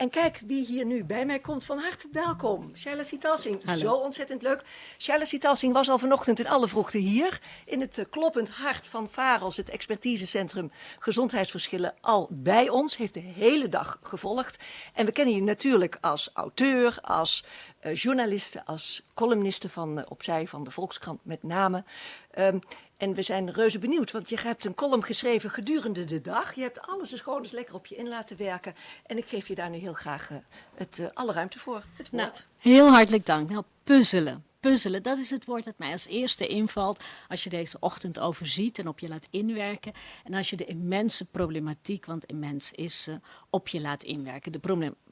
En kijk wie hier nu bij mij komt. Van harte welkom. Shaila Sitalsing. Zo ontzettend leuk. Shaila Sitalsing was al vanochtend in alle vroegte hier. In het eh, kloppend hart van VAROS, het expertisecentrum Gezondheidsverschillen, al bij ons. Heeft de hele dag gevolgd. En we kennen je natuurlijk als auteur, als uh, journaliste, als columniste van uh, Opzij van de Volkskrant met name. Um, en we zijn reuze benieuwd, want je hebt een column geschreven gedurende de dag. Je hebt alles eens gewoon lekker op je in laten werken. En ik geef je daar nu heel graag uh, het, alle ruimte voor, het nou, woord. heel hartelijk dank. Nou, puzzelen. Puzzelen, dat is het woord dat mij als eerste invalt als je deze ochtend overziet en op je laat inwerken. En als je de immense problematiek, want immens is, op je laat inwerken. De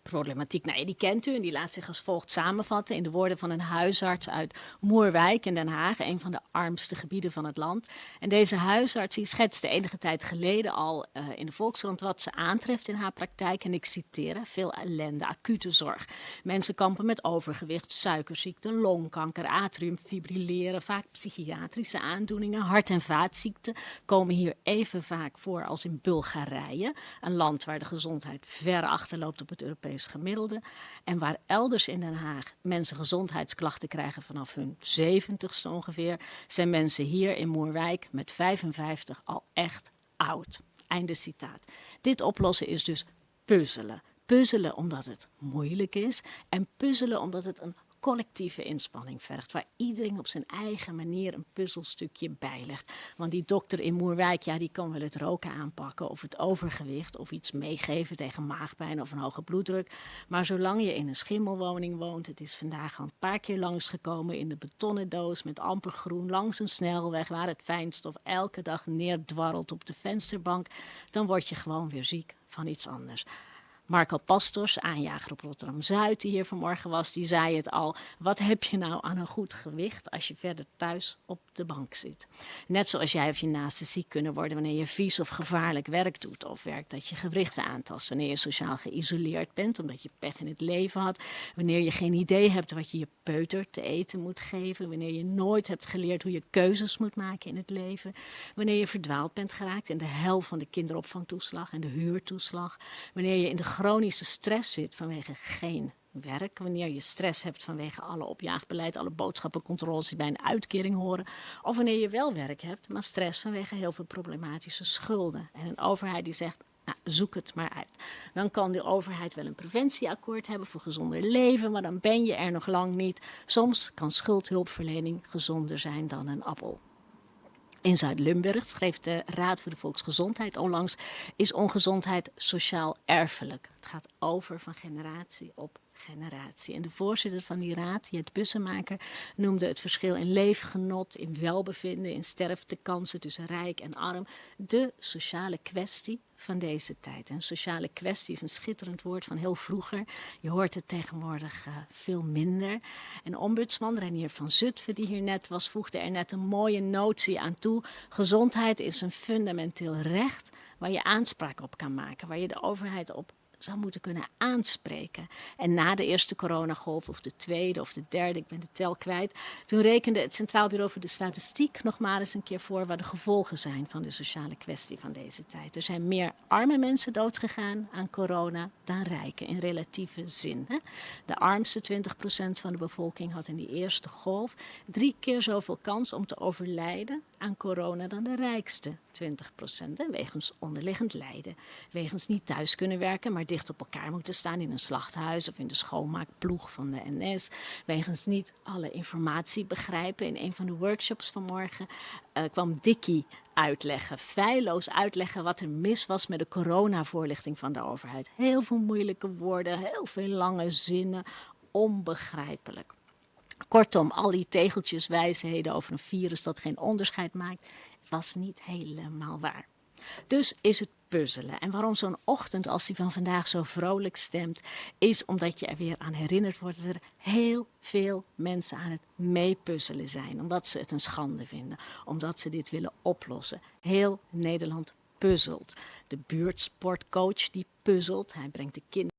problematiek, nou, die kent u en die laat zich als volgt samenvatten in de woorden van een huisarts uit Moerwijk in Den Haag, een van de armste gebieden van het land. En deze huisarts die schetste enige tijd geleden al uh, in de Volkskrant wat ze aantreft in haar praktijk. En ik citeer, veel ellende, acute zorg. Mensen kampen met overgewicht, suikerziekte, longkanker, atriumfibrilleren, vaak psychiatrische aandoeningen, hart- en vaatziekten komen hier even vaak voor als in Bulgarije, een land waar de gezondheid ver achterloopt op het Europese gemiddelde. En waar elders in Den Haag mensen gezondheidsklachten krijgen vanaf hun 70ste ongeveer, zijn mensen hier in Moerwijk met 55 al echt oud. Einde citaat. Dit oplossen is dus puzzelen. Puzzelen omdat het moeilijk is en puzzelen omdat het een collectieve inspanning vergt. Waar iedereen op zijn eigen manier een puzzelstukje bijlegt. Want die dokter in Moerwijk, ja, die kan wel het roken aanpakken of het overgewicht of iets meegeven tegen maagpijn of een hoge bloeddruk. Maar zolang je in een schimmelwoning woont, het is vandaag al een paar keer langsgekomen in de betonnen doos met amper groen langs een snelweg waar het fijnstof elke dag neerdwarrelt op de vensterbank, dan word je gewoon weer ziek van iets anders. Marco Pastors, aanjager op Rotterdam-Zuid, die hier vanmorgen was, die zei het al. Wat heb je nou aan een goed gewicht als je verder thuis op de bank zit? Net zoals jij of je naasten ziek kunnen worden wanneer je vies of gevaarlijk werk doet. Of werk dat je gewrichten aantast. Wanneer je sociaal geïsoleerd bent omdat je pech in het leven had. Wanneer je geen idee hebt wat je je peuter te eten moet geven. Wanneer je nooit hebt geleerd hoe je keuzes moet maken in het leven. Wanneer je verdwaald bent geraakt in de hel van de kinderopvangtoeslag en de huurtoeslag. Wanneer je in de chronische stress zit vanwege geen werk, wanneer je stress hebt vanwege alle opjaagbeleid, alle boodschappencontroles die bij een uitkering horen, of wanneer je wel werk hebt, maar stress vanwege heel veel problematische schulden. En een overheid die zegt, nou, zoek het maar uit. Dan kan de overheid wel een preventieakkoord hebben voor gezonder leven, maar dan ben je er nog lang niet. Soms kan schuldhulpverlening gezonder zijn dan een appel. In Zuid-Limburg schreef de Raad voor de Volksgezondheid onlangs, is ongezondheid sociaal erfelijk. Het gaat over van generatie op generatie. En de voorzitter van die raad, Jet Bussemaker, noemde het verschil in leefgenot, in welbevinden, in sterftekansen tussen rijk en arm, de sociale kwestie van deze tijd. En sociale kwestie is een schitterend woord van heel vroeger. Je hoort het tegenwoordig uh, veel minder. En ombudsman Renier van Zutphen, die hier net was, voegde er net een mooie notie aan toe. Gezondheid is een fundamenteel recht waar je aanspraak op kan maken, waar je de overheid op zou moeten kunnen aanspreken. En na de eerste coronagolf, of de tweede of de derde, ik ben de tel kwijt, toen rekende het Centraal Bureau voor de Statistiek nog maar eens een keer voor wat de gevolgen zijn van de sociale kwestie van deze tijd. Er zijn meer arme mensen doodgegaan aan corona dan rijken, in relatieve zin. Hè? De armste 20% van de bevolking had in die eerste golf drie keer zoveel kans om te overlijden aan corona dan de rijkste 20 procent. Wegens onderliggend lijden. Wegens niet thuis kunnen werken, maar dicht op elkaar moeten staan in een slachthuis of in de schoonmaakploeg van de NS. Wegens niet alle informatie begrijpen. In een van de workshops vanmorgen uh, kwam Dickie uitleggen, feilloos uitleggen wat er mis was met de coronavoorlichting van de overheid. Heel veel moeilijke woorden, heel veel lange zinnen, onbegrijpelijk. Kortom, al die tegeltjes wijsheden over een virus dat geen onderscheid maakt, was niet helemaal waar. Dus is het puzzelen. En waarom zo'n ochtend als die van vandaag zo vrolijk stemt, is omdat je er weer aan herinnerd wordt dat er heel veel mensen aan het meepuzzelen zijn. Omdat ze het een schande vinden, omdat ze dit willen oplossen. Heel Nederland puzzelt. De buurtsportcoach die puzzelt, hij brengt de kinderen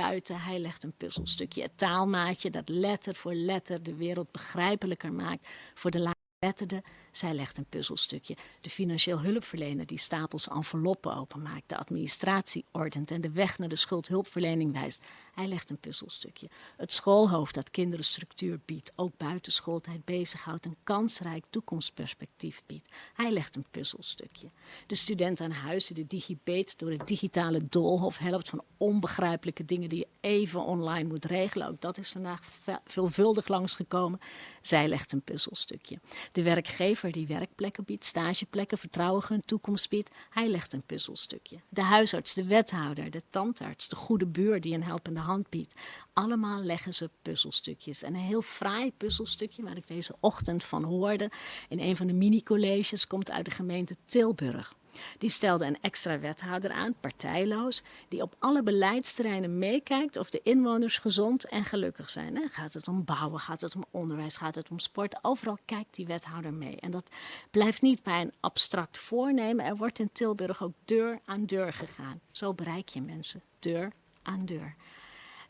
buiten. Hij legt een puzzelstukje, het taalmaatje dat letter voor letter de wereld begrijpelijker maakt voor de laaggeletterde. Zij legt een puzzelstukje. De financieel hulpverlener die stapels enveloppen openmaakt, de administratie ordent en de weg naar de schuldhulpverlening wijst. Hij legt een puzzelstukje. Het schoolhoofd dat kinderen structuur biedt, ook buiten schooltijd bezighoudt, een kansrijk toekomstperspectief biedt. Hij legt een puzzelstukje. De student aan huis die de digibet door het digitale doolhof helpt van onbegrijpelijke dingen die je even online moet regelen. Ook dat is vandaag veelvuldig langsgekomen. Zij legt een puzzelstukje. De werkgever die werkplekken biedt, stageplekken, vertrouwen een toekomst biedt, hij legt een puzzelstukje. De huisarts, de wethouder, de tandarts, de goede buur die een helpende hand biedt. Allemaal leggen ze puzzelstukjes. En een heel fraai puzzelstukje waar ik deze ochtend van hoorde in een van de mini-colleges komt uit de gemeente Tilburg. Die stelde een extra wethouder aan, partijloos, die op alle beleidsterreinen meekijkt of de inwoners gezond en gelukkig zijn. Gaat het om bouwen, gaat het om onderwijs, gaat het om sport? Overal kijkt die wethouder mee. En dat blijft niet bij een abstract voornemen. Er wordt in Tilburg ook deur aan deur gegaan. Zo bereik je mensen, deur aan deur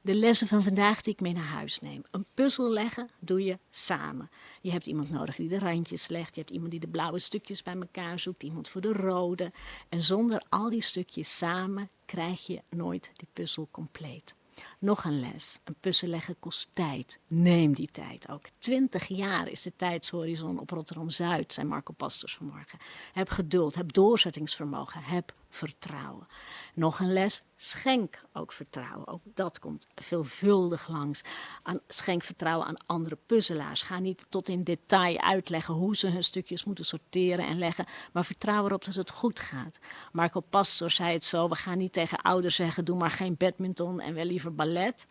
de lessen van vandaag die ik mee naar huis neem. Een puzzel leggen doe je samen. Je hebt iemand nodig die de randjes legt. Je hebt iemand die de blauwe stukjes bij elkaar zoekt. Iemand voor de rode. En zonder al die stukjes samen krijg je nooit die puzzel compleet. Nog een les. Een puzzel leggen kost tijd. Neem die tijd ook. Twintig jaar is de tijdshorizon op Rotterdam-Zuid, zei Marco Pastors vanmorgen. Heb geduld, heb doorzettingsvermogen, heb vertrouwen. Nog een les, schenk ook vertrouwen. Ook dat komt veelvuldig langs. Aan, schenk vertrouwen aan andere puzzelaars. Ga niet tot in detail uitleggen hoe ze hun stukjes moeten sorteren en leggen, maar vertrouw erop dat het goed gaat. Marco Pastor zei het zo, we gaan niet tegen ouders zeggen, doe maar geen badminton en wel liever ballet.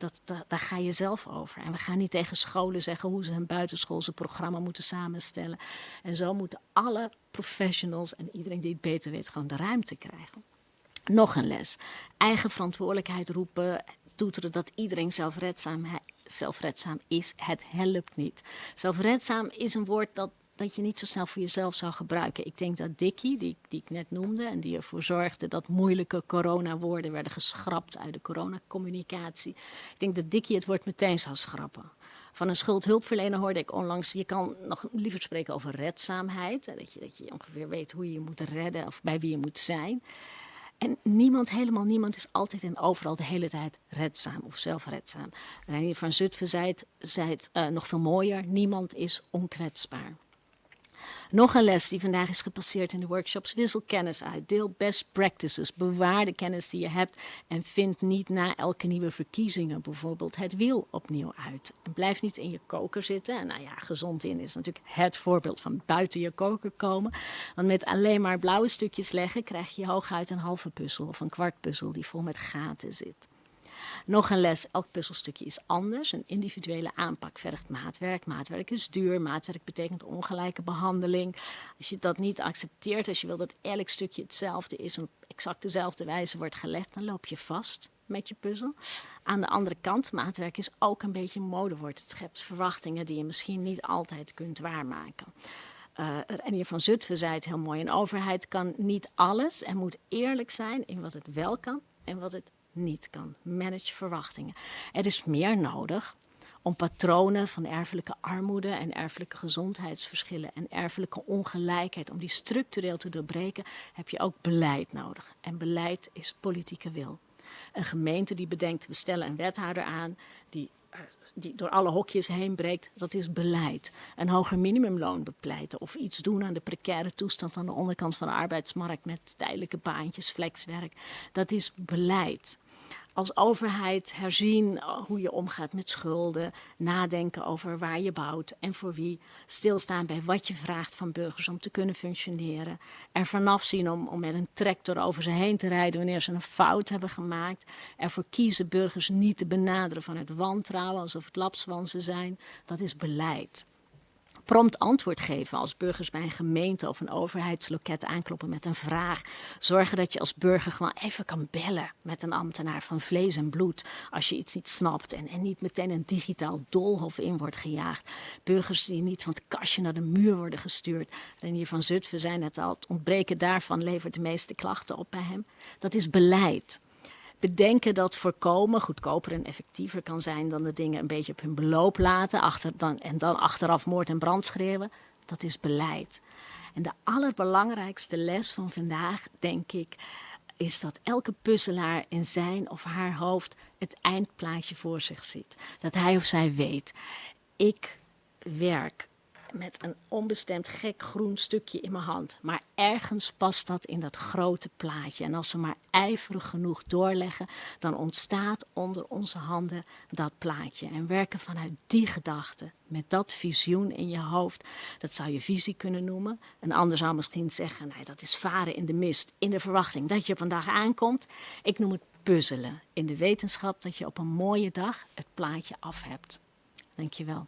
Dat, daar ga je zelf over. En we gaan niet tegen scholen zeggen hoe ze hun buitenschoolse programma moeten samenstellen. En zo moeten alle professionals en iedereen die het beter weet gewoon de ruimte krijgen. Nog een les. Eigen verantwoordelijkheid roepen, toeteren dat iedereen zelfredzaam, zelfredzaam is. Het helpt niet. Zelfredzaam is een woord dat dat je niet zo snel voor jezelf zou gebruiken. Ik denk dat Dickie, die, die ik net noemde en die ervoor zorgde dat moeilijke corona-woorden werden geschrapt uit de coronacommunicatie. Ik denk dat Dickie het woord meteen zou schrappen. Van een schuldhulpverlener hoorde ik onlangs, je kan nog liever spreken over redzaamheid. Dat je, dat je ongeveer weet hoe je je moet redden of bij wie je moet zijn. En niemand, helemaal niemand, is altijd en overal de hele tijd redzaam of zelfredzaam. Reinier van Zutphen zei het, zei het uh, nog veel mooier: niemand is onkwetsbaar. Nog een les die vandaag is gepasseerd in de workshops. Wissel kennis uit. Deel best practices. Bewaar de kennis die je hebt. En vind niet na elke nieuwe verkiezingen bijvoorbeeld het wiel opnieuw uit. En blijf niet in je koker zitten. En nou ja, gezond in is natuurlijk het voorbeeld van buiten je koker komen. Want met alleen maar blauwe stukjes leggen krijg je hooguit een halve puzzel of een kwart puzzel die vol met gaten zit. Nog een les, elk puzzelstukje is anders. Een individuele aanpak vergt maatwerk. Maatwerk is duur. Maatwerk betekent ongelijke behandeling. Als je dat niet accepteert, als je wil dat elk stukje hetzelfde is en op exact dezelfde wijze wordt gelegd, dan loop je vast met je puzzel. Aan de andere kant, maatwerk is ook een beetje een modewoord. Het schept verwachtingen die je misschien niet altijd kunt waarmaken. Uh, Renier van Zutphen zei het heel mooi. Een overheid kan niet alles en moet eerlijk zijn in wat het wel kan en wat het niet kan. Manage verwachtingen. Er is meer nodig om patronen van erfelijke armoede en erfelijke gezondheidsverschillen en erfelijke ongelijkheid, om die structureel te doorbreken, heb je ook beleid nodig. En beleid is politieke wil. Een gemeente die bedenkt, we stellen een wethouder aan die die door alle hokjes heen breekt, dat is beleid. Een hoger minimumloon bepleiten of iets doen aan de precaire toestand aan de onderkant van de arbeidsmarkt met tijdelijke baantjes, flexwerk, dat is beleid als overheid herzien eh, hoe je omgaat met schulden, nadenken over waar je bouwt en voor wie, stilstaan bij wat je vraagt van burgers om te kunnen functioneren, er vanaf zien om, om met een tractor over ze heen te rijden wanneer ze een fout hebben gemaakt, ervoor kiezen burgers niet te benaderen van het wantrouwen alsof het lapswansen zijn, dat is beleid prompt antwoord geven als burgers bij een gemeente of een overheidsloket aankloppen met een vraag. Zorgen dat je als burger gewoon even kan bellen met een ambtenaar van vlees en bloed als je iets niet snapt en, en niet meteen een digitaal doolhof in wordt gejaagd. Burgers die niet van het kastje naar de muur worden gestuurd. Renier van Zutphen zijn het al, het ontbreken daarvan levert de meeste klachten op bij hem. Dat is beleid bedenken dat voorkomen goedkoper en effectiever kan zijn dan de dingen een beetje op hun beloop laten achter, dan, en dan achteraf moord en brand schreeuwen. dat is beleid. En de allerbelangrijkste les van vandaag, denk ik, is dat elke puzzelaar in zijn of haar hoofd het eindplaatje voor zich ziet. Dat hij of zij weet, ik werk met een onbestemd gek groen stukje in mijn hand. Maar ergens past dat in dat grote plaatje. En als we maar ijverig genoeg doorleggen, dan ontstaat onder onze handen dat plaatje. En werken vanuit die gedachte, met dat visioen in je hoofd, dat zou je visie kunnen noemen. Een ander zou misschien zeggen, nee, dat is varen in de mist, in de verwachting dat je dag aankomt. Ik noem het puzzelen, in de wetenschap dat je op een mooie dag het plaatje af hebt. Dankjewel.